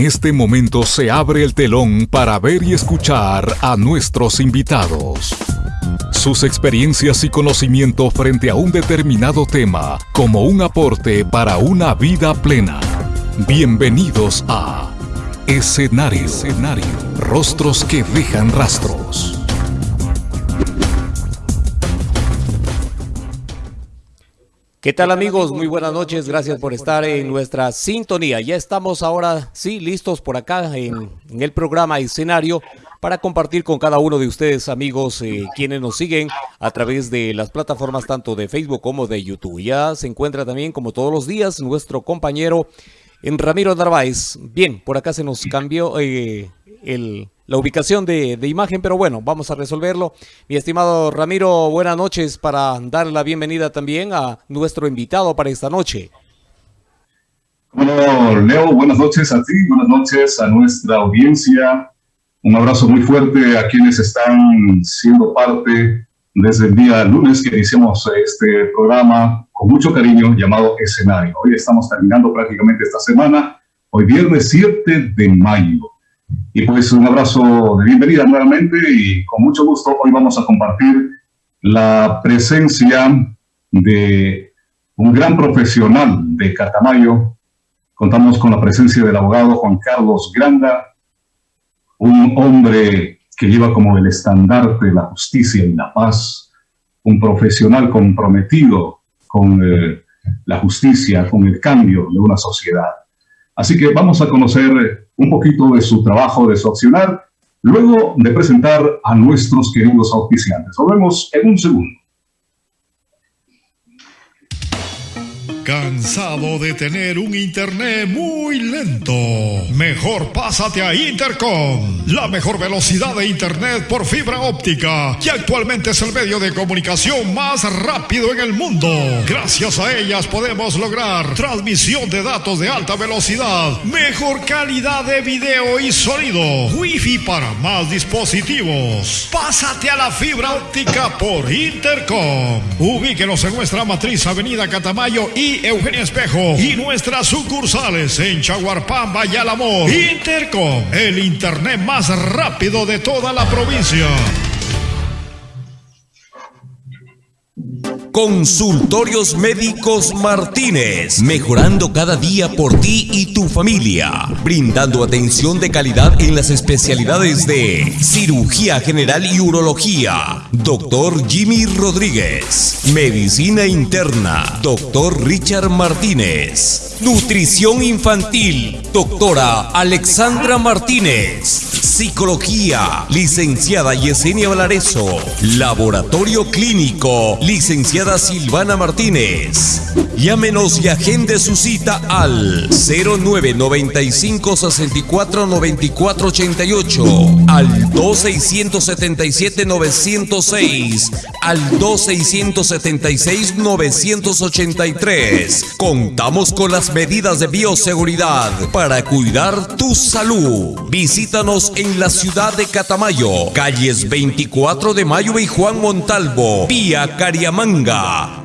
En este momento se abre el telón para ver y escuchar a nuestros invitados. Sus experiencias y conocimiento frente a un determinado tema como un aporte para una vida plena. Bienvenidos a Escenario. Escenario. Rostros que dejan rastros. ¿Qué tal amigos? Muy buenas noches, gracias por estar en nuestra sintonía. Ya estamos ahora, sí, listos por acá en, el programa escenario para compartir con cada uno de ustedes amigos eh, quienes nos siguen a través de las plataformas tanto de Facebook como de YouTube. Ya se encuentra también como todos los días nuestro compañero en Ramiro Narváez. Bien, por acá se nos cambió eh, el la ubicación de, imagen, pero bueno, vamos a resolverlo. Mi estimado Ramiro, buenas noches para dar la bienvenida también a nuestro invitado para esta noche. Bueno, Leo, buenas noches a ti, buenas noches a nuestra audiencia. Un abrazo muy fuerte a quienes están siendo parte desde el día lunes que iniciamos este programa con mucho cariño llamado Escenario. Hoy estamos terminando prácticamente esta semana, hoy viernes 7 de mayo. Y pues un abrazo de bienvenida nuevamente y con mucho gusto hoy vamos a compartir la presencia de un gran profesional de Catamayo. Contamos con la presencia del abogado Juan Carlos Granda, un hombre que lleva como el estandarte la justicia y la paz, un profesional comprometido con eh, la justicia, con el cambio de una sociedad. Así que vamos a conocer un poquito de su trabajo, de su accionar, luego de presentar a nuestros queridos auspiciantes. Nos en un segundo. ¿Cansado de tener un internet muy lento? Mejor pásate a Intercom, la mejor velocidad de internet por fibra óptica, que actualmente es el medio de comunicación más rápido en el mundo. Gracias a ellas podemos lograr transmisión de datos de alta velocidad, mejor calidad de video y sonido, wifi para más dispositivos. Pásate a la fibra óptica por Intercom. Ubíquenos en nuestra matriz Avenida Catamayo y Eugenia Espejo y nuestras sucursales en Chaguarpamba y. Intercom, el internet más rápido de toda la provincia. Consultorios Médicos Martínez, mejorando cada día por ti y tu familia, brindando atención de calidad en las especialidades de cirugía general y urología. Doctor Jimmy Rodríguez, medicina interna. Doctor Richard Martínez, nutrición infantil. Doctora Alexandra Martínez, psicología. Licenciada Yesenia Valareso, laboratorio clínico. Licenciada Silvana Martínez. Llámenos y agende su cita al 0995 64 94 88, al 2677 906, al 2676 983. Contamos con las medidas de bioseguridad para cuidar tu salud. Visítanos en la ciudad de Catamayo, calles 24 de Mayo y Juan Montalvo, vía Cariamanga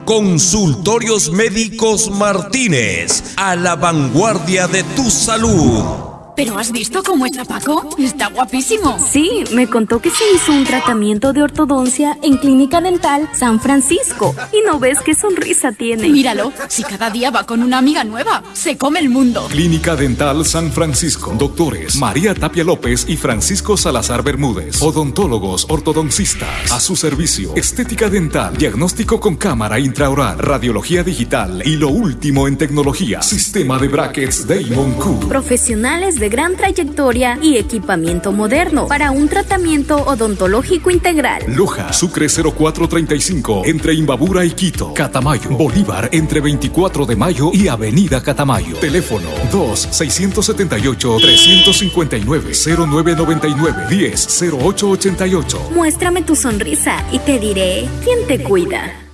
Consultorios Médicos Martínez, a la vanguardia de tu salud. ¿Pero has visto cómo está Paco? Está guapísimo. Sí, me contó que se hizo un tratamiento de ortodoncia en Clínica Dental San Francisco. Y no ves qué sonrisa tiene. Míralo, si cada día va con una amiga nueva, se come el mundo. Clínica Dental San Francisco. Doctores María Tapia López y Francisco Salazar Bermúdez. Odontólogos, ortodoncistas. A su servicio. Estética dental, diagnóstico con cámara intraoral, radiología digital y lo último en tecnología. Sistema de brackets Damon Q. Profesionales de gran trayectoria y equipamiento moderno para un tratamiento odontológico integral. Loja, Sucre 0435, entre Imbabura y Quito. Catamayo, Bolívar, entre 24 de mayo y Avenida Catamayo. Teléfono 2-679-359-0999-10-0888. Muéstrame tu sonrisa y te diré quién te cuida.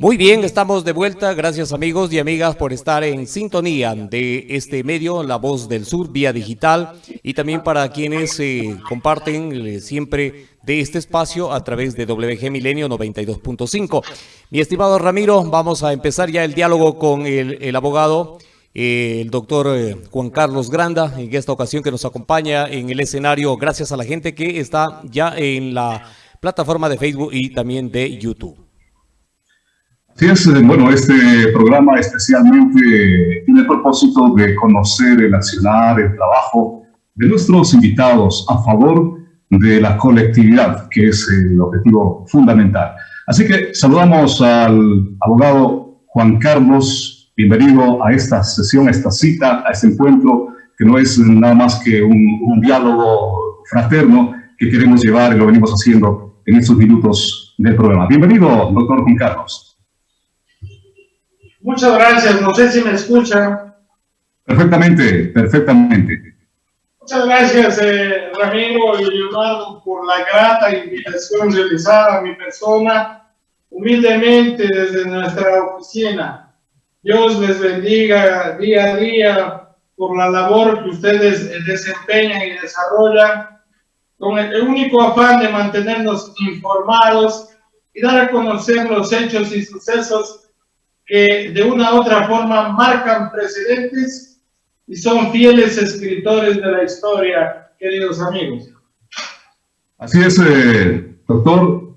Muy bien, estamos de vuelta. Gracias amigos y amigas por estar en sintonía de este medio, La Voz del Sur, vía digital, y también para quienes eh, comparten eh, siempre de este espacio a través de WG Milenio 92.5. Mi estimado Ramiro, vamos a empezar ya el diálogo con el, abogado eh, el doctor eh, Juan Carlos Granda, en esta ocasión que nos acompaña en el escenario, gracias a la gente que está ya en la plataforma de Facebook y también de YouTube. Sí, es, eh, bueno, este programa especialmente tiene el propósito de conocer el accionar, el trabajo de nuestros invitados a favor de la colectividad, que es el objetivo fundamental. Así que saludamos al abogado Juan Carlos, bienvenido a esta sesión, a esta cita, a este encuentro, que no es nada más que un, un diálogo fraterno que queremos llevar y lo venimos haciendo en estos minutos del programa. Bienvenido, doctor Juan Carlos. Muchas gracias, no sé si me escuchan. Perfectamente, perfectamente. Muchas gracias, eh, Ramiro y Leonardo, por la grata invitación realizada a mi persona, humildemente desde nuestra oficina. Dios les bendiga día a día por la labor que ustedes desempeñan y desarrollan, con el único afán de mantenernos informados y dar a conocer los hechos y sucesos que de una u otra forma marcan precedentes y son fieles escritores de la historia, queridos amigos. Así es, eh, doctor.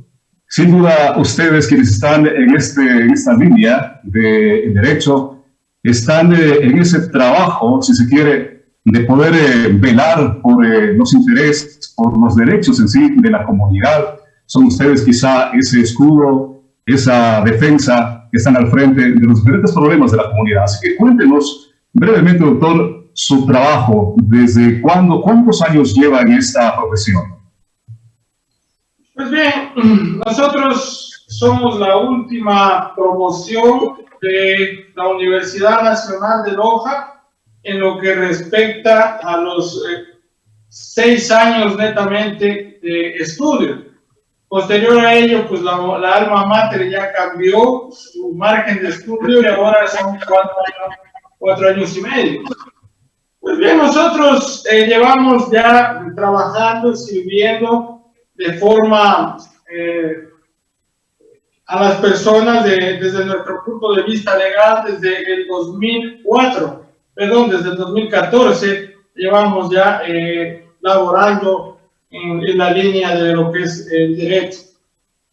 Sin duda, ustedes quienes están en, este, en esta línea de derecho, están eh, en ese trabajo, si se quiere, de poder eh, velar por los intereses, por los derechos en sí de la comunidad. Son ustedes quizá ese escudo, esa defensa que están al frente de los diferentes problemas de la comunidad. Así que cuéntenos Brevemente, doctor, su trabajo, ¿desde cuándo, cuántos años lleva en esta profesión? Pues bien, nosotros somos la última promoción de la Universidad Nacional de Loja en lo que respecta a los eh, seis años netamente de estudio. Posterior a ello, pues la, la alma mater ya cambió su margen de estudio y ahora son cuatro años y medio. Pues bien, nosotros eh, llevamos ya trabajando, sirviendo de forma eh, a las personas desde nuestro punto de vista legal desde el 2004, perdón, desde el 2014 llevamos ya eh, laborando en, en, la línea de lo que es el derecho.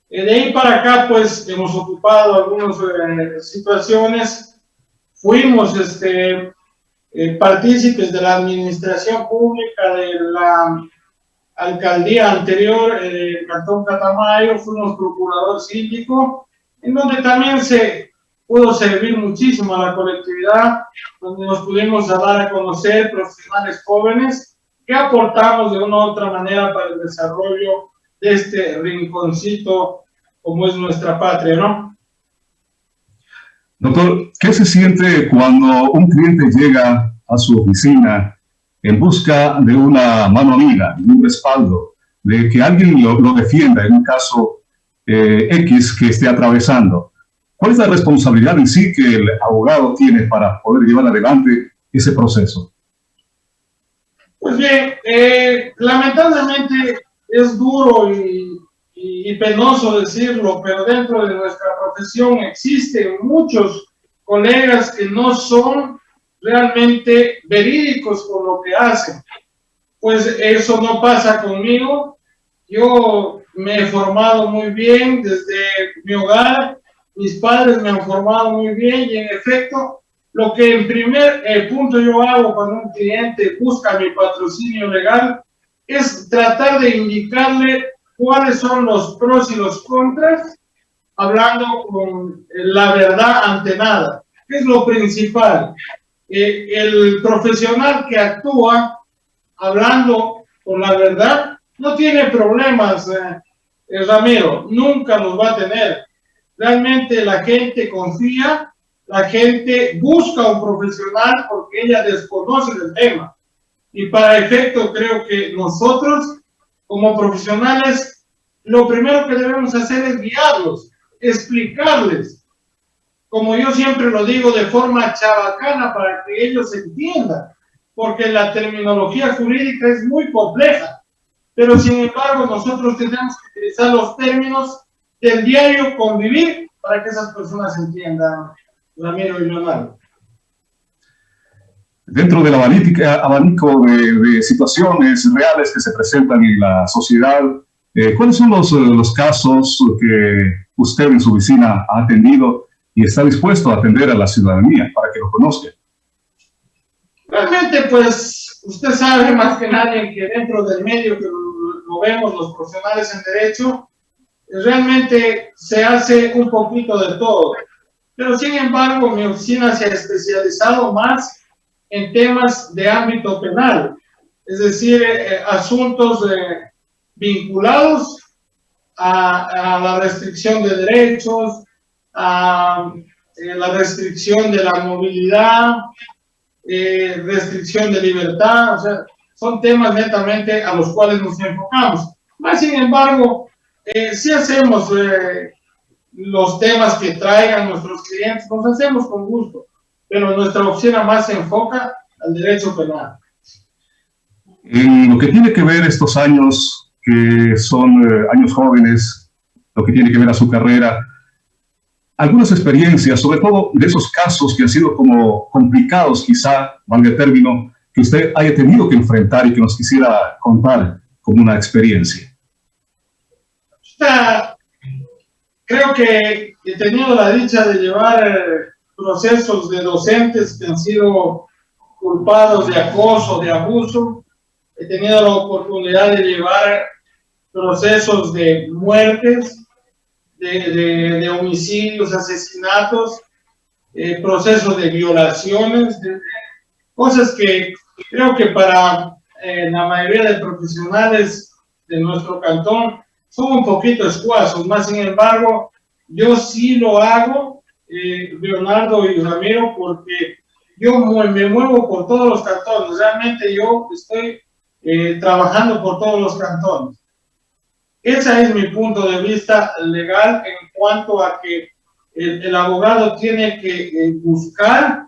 de ahí para acá, pues hemos ocupado algunas situaciones fuimos este, eh, partícipes de la administración pública de la alcaldía anterior, el Cantón Catamayo, fuimos procurador síndico, en donde también se pudo servir muchísimo a la colectividad, donde nos pudimos dar a conocer profesionales jóvenes que aportamos de una u otra manera para el desarrollo de este rinconcito como es nuestra patria, ¿no? Doctor, ¿qué se siente cuando un cliente llega a su oficina en busca de una mano amiga, de un respaldo, de que alguien lo, defienda en un caso eh, X que esté atravesando? ¿Cuál es la responsabilidad en sí que el abogado tiene para poder llevar adelante ese proceso? Pues bien, eh, lamentablemente es duro y y, penoso decirlo, pero dentro de nuestra profesión existen muchos colegas que no son realmente verídicos con lo que hacen. Pues eso no pasa conmigo. Yo me he formado muy bien desde mi hogar, mis padres me han formado muy bien y en efecto, lo que en primer eh, punto yo hago cuando un cliente busca mi patrocinio legal es tratar de indicarle cuáles son los pros y los contras, hablando con la verdad ante nada. ¿Qué es lo principal? Eh, el profesional que actúa hablando con la verdad no tiene problemas, eh, eh, Ramiro, nunca los va a tener. Realmente la gente confía, la gente busca un profesional porque ella desconoce el tema. Y para efecto creo que nosotros como profesionales, lo primero que debemos hacer es guiarlos, explicarles, como yo siempre lo digo, de forma chabacana para que ellos entiendan, porque la terminología jurídica es muy compleja, pero sin embargo nosotros tenemos que utilizar los términos del diario convivir para que esas personas entiendan, Ramiro y Leonardo. dentro del abanico de, situaciones reales que se presentan en la sociedad, eh, ¿cuáles son los, los casos que usted en su oficina ha atendido y está dispuesto a atender a la ciudadanía para que lo conozca? Realmente, pues, usted sabe más que nadie que dentro del medio que lo vemos los profesionales en derecho, realmente se hace un poquito de todo. Pero sin embargo, mi oficina se ha especializado más en temas de ámbito penal, es decir, eh, eh, asuntos eh, vinculados a, la restricción de derechos, a la restricción de la movilidad, restricción de libertad, o sea, son temas netamente a los cuales nos enfocamos. Más sin embargo, si hacemos los temas que traigan nuestros clientes, los hacemos con gusto, pero nuestra oficina más se enfoca al derecho penal. En lo que tiene que ver estos años, que son eh, años jóvenes, lo que tiene que ver a su carrera, algunas experiencias, sobre todo de esos casos que han sido como complicados, quizá, valga el término, que usted haya tenido que enfrentar y que nos quisiera contar como una experiencia. Creo que he tenido la dicha de llevar eh, procesos de docentes que han sido culpados de acoso, de abuso. He tenido la oportunidad de llevar procesos de muertes, de, homicidios, asesinatos, eh, procesos de violaciones, cosas que creo que para eh, la mayoría de profesionales de nuestro cantón son un poquito escuazos, más sin embargo, yo sí lo hago, eh, Leonardo y Ramiro, porque yo me muevo por todos los cantones, realmente yo estoy eh, trabajando por todos los cantones. Ese es mi punto de vista legal en cuanto a que el, abogado tiene que eh, buscar,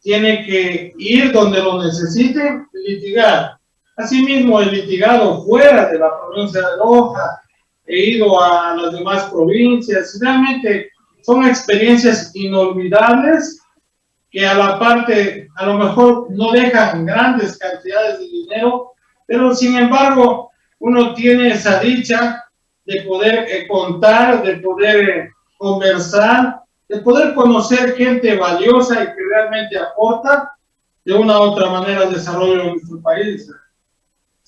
tiene que ir donde lo necesiten, litigar. Asimismo, he litigado fuera de la provincia de Loja, he ido a las demás provincias, realmente son experiencias inolvidables que a la parte, a lo mejor no dejan grandes cantidades de dinero, pero sin embargo, uno tiene esa dicha de poder eh, contar, de poder eh, conversar, de poder conocer gente valiosa y que realmente aporta de una u otra manera al desarrollo de nuestro país,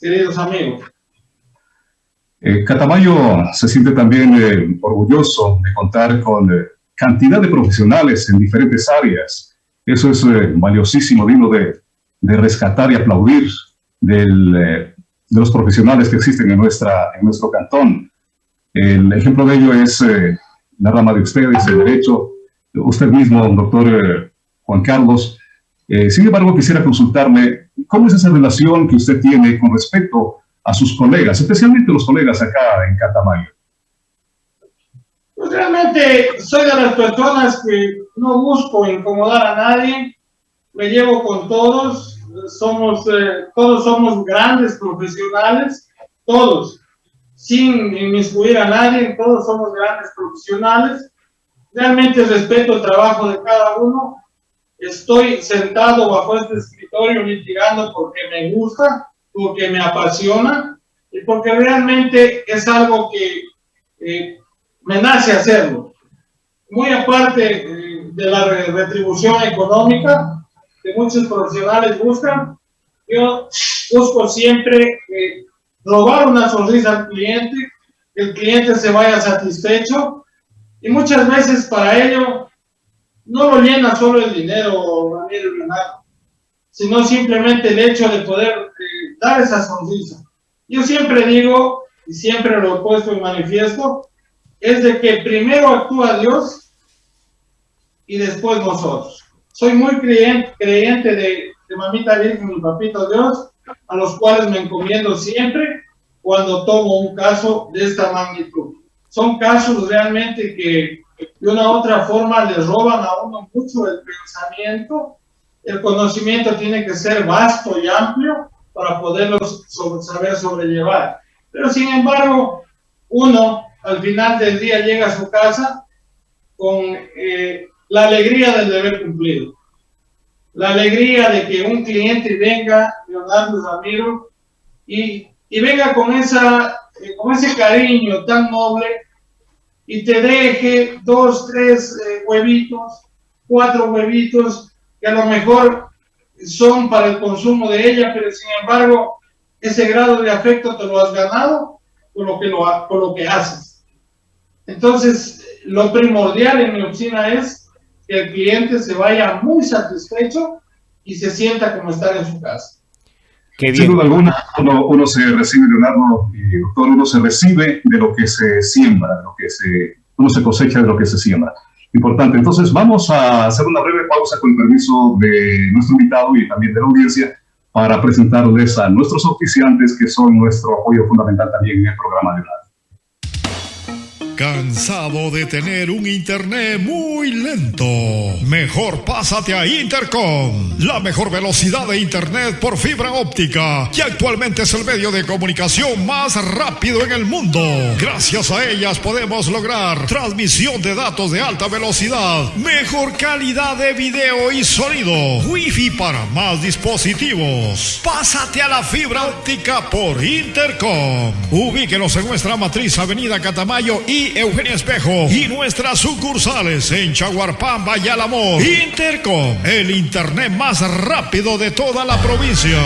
queridos amigos. Eh, Catamayo se siente también orgulloso de contar con cantidad de profesionales en diferentes áreas. Eso es valiosísimo, digno de, de, rescatar y aplaudir del, de los profesionales que existen en, nuestra, en nuestro cantón. El ejemplo de ello es eh, la rama de ustedes, el derecho, usted mismo, doctor eh, Juan Carlos. Eh, sin embargo, quisiera consultarle cómo es esa relación que usted tiene con respecto a sus colegas, especialmente los colegas acá en Catamayo. Pues realmente soy de las personas que no busco incomodar a nadie, me llevo con todos, somos, eh, todos somos grandes profesionales, todos, sin inmiscuir a nadie, todos somos grandes profesionales. Realmente respeto el trabajo de cada uno. Estoy sentado bajo este escritorio litigando porque me gusta, porque me apasiona y porque realmente es algo que eh, me nace hacerlo. Muy aparte eh, de la retribución económica, que muchos profesionales buscan. Yo busco siempre eh, robar una sonrisa al cliente, que el cliente se vaya satisfecho y muchas veces para ello no lo llena solo el dinero, Ramiro Leonardo, sino simplemente el hecho de poder eh, dar esa sonrisa. Yo siempre digo, y siempre lo he puesto en manifiesto, es de que primero actúa Dios y después nosotros. Soy muy creyente, de Mamita Virgen y Papito Dios, a los cuales me encomiendo siempre cuando tomo un caso de esta magnitud. Son casos realmente que de una u otra forma le roban a uno mucho el pensamiento. El conocimiento tiene que ser vasto y amplio para poderlos saber sobrellevar. Pero sin embargo, uno al final del día llega a su casa con eh, la alegría del deber cumplido. la alegría de que un cliente venga, Leonardo Ramiro, y, y venga con, esa, eh, con ese cariño tan noble y te deje dos, tres eh, huevitos, cuatro huevitos, que a lo mejor son para el consumo de ella, pero sin embargo, ese grado de afecto te lo has ganado con lo que, lo, con lo que haces. Entonces, lo primordial en mi oficina es que el cliente se vaya muy satisfecho y se sienta como estar en su casa. Qué bien. Sin duda alguna, uno, se recibe, Leonardo y doctor, uno se recibe de lo que se siembra, lo que se, uno se cosecha de lo que se siembra. Importante. Entonces, vamos a hacer una breve pausa con el permiso de nuestro invitado y también de la audiencia para presentarles a nuestros oficiantes que son nuestro apoyo fundamental también en el programa de radio. ¿Cansado de tener un internet muy lento? Mejor pásate a Intercom, la mejor velocidad de internet por fibra óptica, que actualmente es el medio de comunicación más rápido en el mundo. Gracias a ellas podemos lograr transmisión de datos de alta velocidad, mejor calidad de video y sonido, wifi para más dispositivos. Pásate a la fibra óptica por Intercom. Ubíquenos en nuestra matriz Avenida Catamayo y Eugenia Espejo y nuestras sucursales en Chaguarpamba y Álamo. Intercom, el internet más rápido de toda la provincia.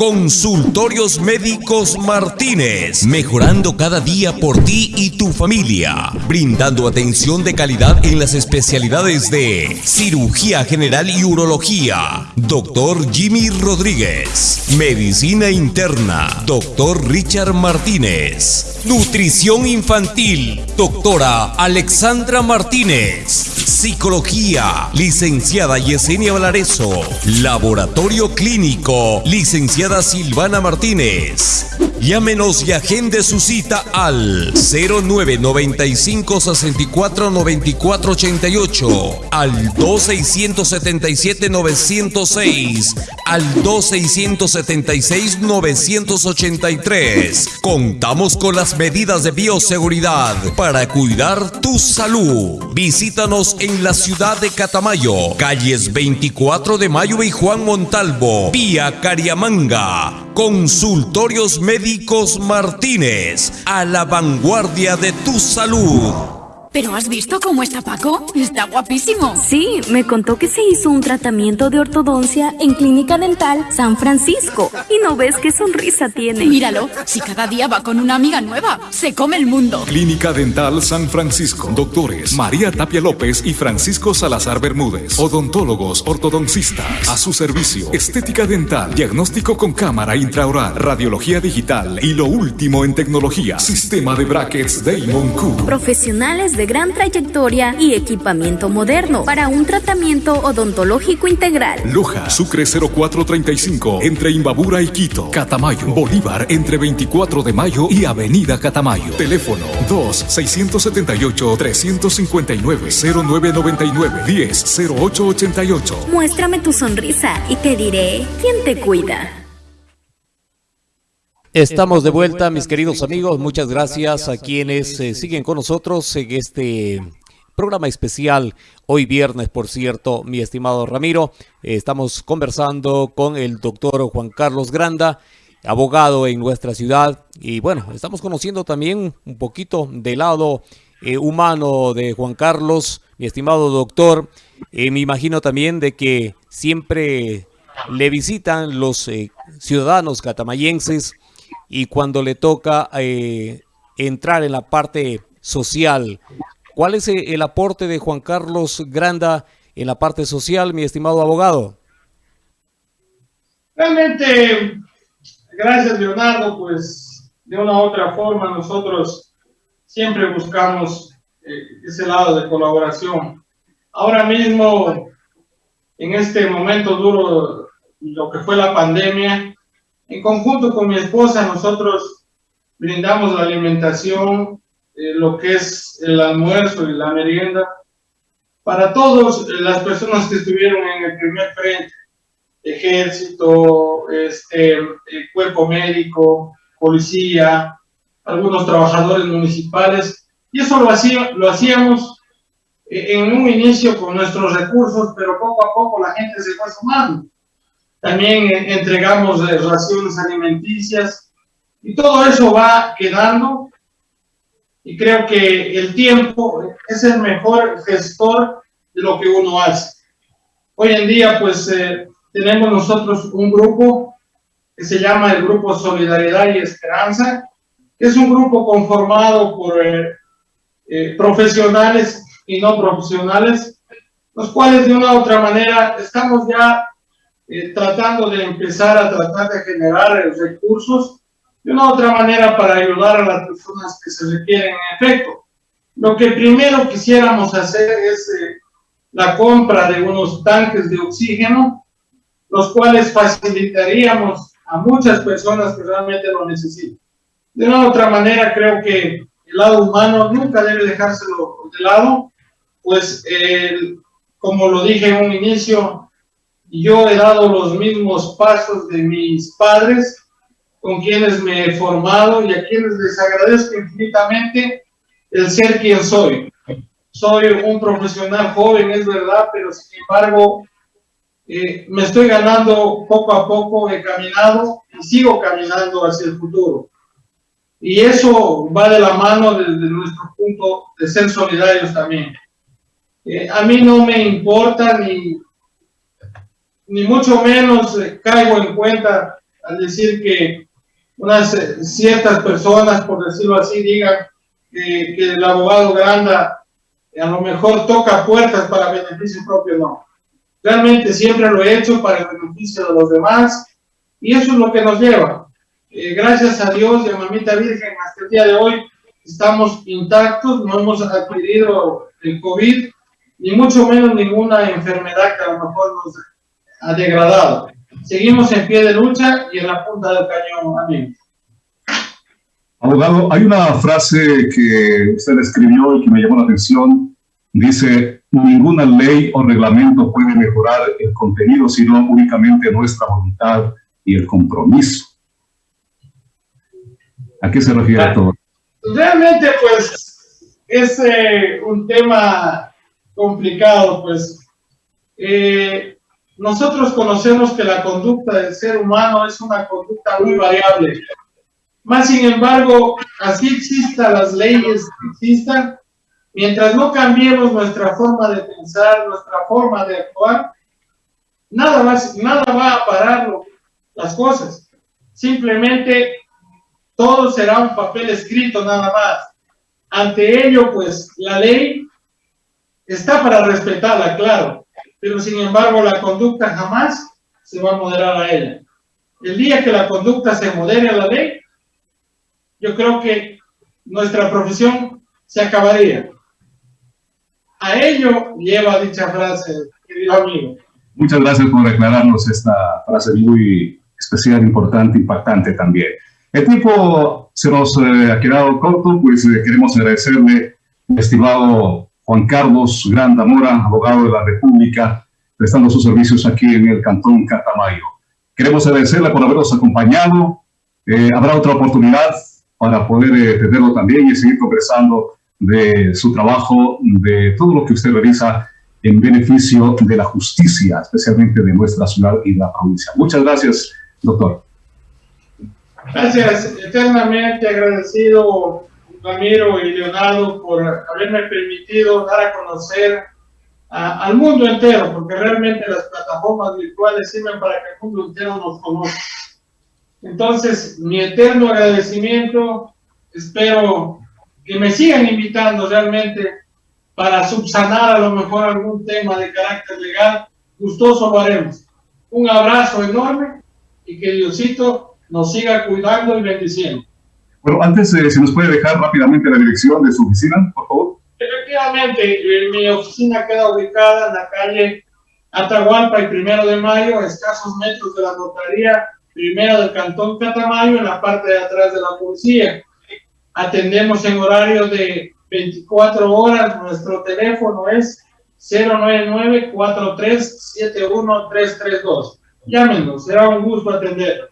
Consultorios Médicos Martínez, mejorando cada día por ti y tu familia, brindando atención de calidad en las especialidades de cirugía general y urología. Doctor Jimmy Rodríguez, medicina interna. Doctor Richard Martínez, nutrición infantil. Doctora Alexandra Martínez, psicología. Licenciada Yesenia Valareso, laboratorio clínico. Licenciada Silvana Martínez. Llámenos y agende su cita al 0995 64 94 88, al 2677 906, al 2676 983. Contamos con las medidas de bioseguridad para cuidar tu salud. Visítanos en la ciudad de Catamayo, calles 24 de Mayo y Juan Montalvo, vía Cariamanga Consultorios Médicos Martínez, a la vanguardia de tu salud. ¿Pero has visto cómo está Paco? Está guapísimo. Sí, me contó que se hizo un tratamiento de ortodoncia en Clínica Dental San Francisco. Y no ves qué sonrisa tiene. Míralo, si cada día va con una amiga nueva, se come el mundo. Clínica Dental San Francisco. Doctores María Tapia López y Francisco Salazar Bermúdez. Odontólogos, ortodoncistas. A su servicio. Estética dental, diagnóstico con cámara intraoral, radiología digital y lo último en tecnología. Sistema de brackets Damon Q. Profesionales de de gran trayectoria y equipamiento moderno para un tratamiento odontológico integral. Loja, Sucre 0435, entre Imbabura y Quito. Catamayo, Bolívar, entre 24 de mayo y Avenida Catamayo. Teléfono 2-679-359-0999-10-0888. Muéstrame tu sonrisa y te diré quién te cuida. Estamos de vuelta, mis queridos amigos. Muchas gracias a quienes eh, siguen con nosotros en este programa especial. Hoy viernes, por cierto, mi estimado Ramiro. estamos conversando con el doctor Juan Carlos Granda, abogado en nuestra ciudad. Y bueno, estamos conociendo también un poquito del lado eh, humano de Juan Carlos, mi estimado doctor. Eh, me imagino también de que siempre le visitan los ciudadanos catamayenses y cuando le toca eh, entrar en la parte social. ¿Cuál es eh, el aporte de Juan Carlos Granda en la parte social, mi estimado abogado? Realmente, gracias Leonardo, pues de una u otra forma nosotros siempre buscamos eh, ese lado de colaboración. Ahora mismo, en este momento duro, lo que fue la pandemia, en conjunto con mi esposa, nosotros brindamos la alimentación, eh, lo que es el almuerzo y la merienda, para todas las personas que estuvieron en el primer frente, ejército, este, cuerpo médico, policía, algunos trabajadores municipales, y eso lo, lo hacíamos en un inicio con nuestros recursos, pero poco a poco la gente se fue sumando. También eh, entregamos eh, raciones alimenticias y todo eso va quedando y creo que el tiempo es el mejor gestor de lo que uno hace. Hoy en día pues eh, tenemos nosotros un grupo que se llama el Grupo Solidaridad y Esperanza, que es un grupo conformado por profesionales y no profesionales, los cuales de una u otra manera estamos ya eh, tratando de empezar a tratar de generar recursos de una otra manera para ayudar a las personas que se requieren en efecto. Lo que primero quisiéramos hacer es eh, la compra de unos tanques de oxígeno, los cuales facilitaríamos a muchas personas que realmente lo necesitan. De una otra manera, creo que el lado humano nunca debe dejárselo de lado pues como lo dije en un inicio, yo he dado los mismos pasos de mis padres, con quienes me he formado y a quienes les agradezco infinitamente el ser quien soy. Soy un profesional joven, es verdad, pero sin embargo eh, me estoy ganando poco a poco, he caminado y sigo caminando hacia el futuro. Y eso va de la mano desde nuestro punto de ser solidarios también. Eh, a mí no me importa ni, ni mucho menos eh, caigo en cuenta al decir que unas eh, ciertas personas, por decirlo así, digan que el abogado Granda a lo mejor toca puertas para beneficio propio, no. Realmente siempre lo he hecho para el beneficio de los demás y eso es lo que nos lleva. gracias a Dios y a Mamita Virgen, hasta el día de hoy estamos intactos, no hemos adquirido el COVID, ni mucho menos ninguna enfermedad que a lo mejor nos degradado. Seguimos en pie de lucha y en la punta del cañón. Amén. Abogado, hay una frase que usted escribió y que me llamó la atención. Dice, ninguna ley o reglamento puede mejorar el contenido, sino únicamente nuestra voluntad y el compromiso. ¿A qué se refiere todo? Realmente, pues, es eh, un tema complicado, pues eh, nosotros conocemos que la conducta del ser humano es una conducta muy variable. Más sin embargo, así existan las leyes existan, mientras no cambiemos nuestra forma de pensar, nuestra forma de actuar, nada, más, nada va a parar las cosas. Simplemente todo será un papel escrito nada más. Ante ello, pues la ley Está para respetarla, claro, pero sin embargo la conducta jamás se va a moderar a ella. El día que la conducta se modere a la ley, yo creo que nuestra profesión se acabaría. A ello lleva dicha frase, querido amigo. Muchas gracias por aclararnos esta frase muy especial, importante, impactante también. El tiempo se nos eh, ha quedado corto, pues eh, queremos agradecerle, estimado Juan Carlos Granda Mora, abogado de la República, prestando sus servicios aquí en el Cantón Catamayo. Queremos agradecerle por habernos acompañado. Eh, habrá otra oportunidad para poder eh, tenerlo también y seguir conversando de su trabajo, de todo lo que usted realiza en beneficio de la justicia, especialmente de nuestra ciudad y la provincia. Muchas gracias, doctor. Gracias, eternamente agradecido Ramiro y Leonardo por haberme permitido dar a conocer al mundo entero, porque realmente las plataformas virtuales sirven para que el mundo entero nos conozca. Entonces, mi eterno agradecimiento, espero que me sigan invitando realmente para subsanar a lo mejor algún tema de carácter legal, gustoso lo haremos. Un abrazo enorme y que Diosito nos siga cuidando y bendiciendo. Bueno, antes, eh, si nos puede dejar rápidamente la dirección de su oficina, por favor. Efectivamente, mi oficina queda ubicada en la calle Atahualpa y Primero de Mayo, a escasos metros de la notaría Primero del Cantón Catamayo, en la parte de atrás de la policía. Atendemos en horario de 24 horas, nuestro teléfono es 099-4371-332. Llámenos, será un gusto atender.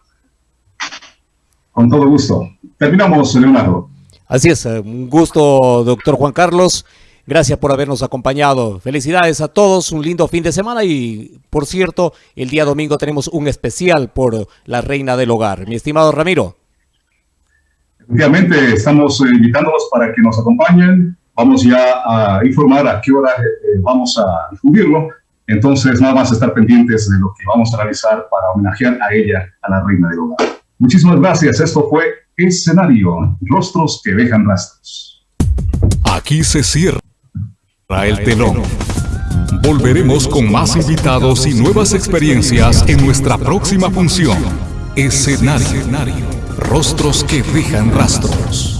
Con todo gusto. Terminamos, Leonardo. Así es, eh, un gusto, doctor Juan Carlos. Gracias por habernos acompañado. Felicidades a todos, un lindo fin de semana y, por cierto, el día domingo tenemos un especial por la reina del hogar. Mi estimado Ramiro. Efectivamente, estamos eh, invitándolos para que nos acompañen. Vamos ya a informar a qué hora eh, vamos a difundirlo. Entonces, nada más estar pendientes de lo que vamos a realizar para homenajear a ella, a la reina del hogar. Muchísimas gracias. Esto fue Escenario, Rostros que dejan rastros. Aquí se cierra el telón. Volveremos con más invitados y nuevas experiencias en nuestra próxima función. Escenario. Rostros que dejan rastros.